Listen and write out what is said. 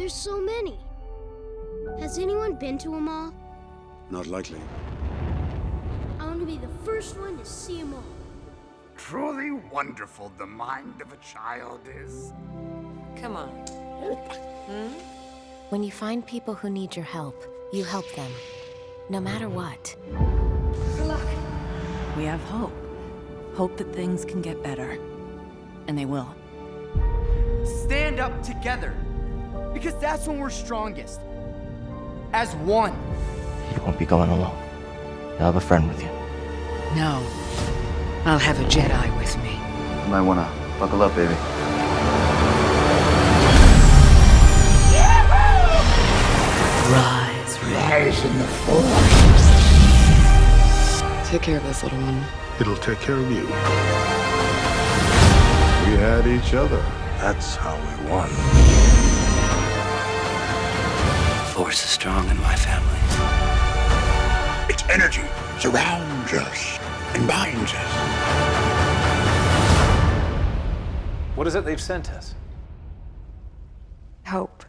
There's so many. Has anyone been to them all? Not likely. I want to be the first one to see them all. Truly wonderful the mind of a child is. Come on. Hmm? When you find people who need your help, you help them. No matter what. Good luck. We have hope. Hope that things can get better. And they will. Stand up together. Because that's when we're strongest. As one. You won't be going alone. You'll have a friend with you. No. I'll have a Jedi with me. You might wanna buckle up, baby. Rise, Rise in the force. Take care of this little one. It'll take care of you. We had each other. That's how we won. Force is strong in my family. Its energy surrounds us and binds us. What is it they've sent us? Hope.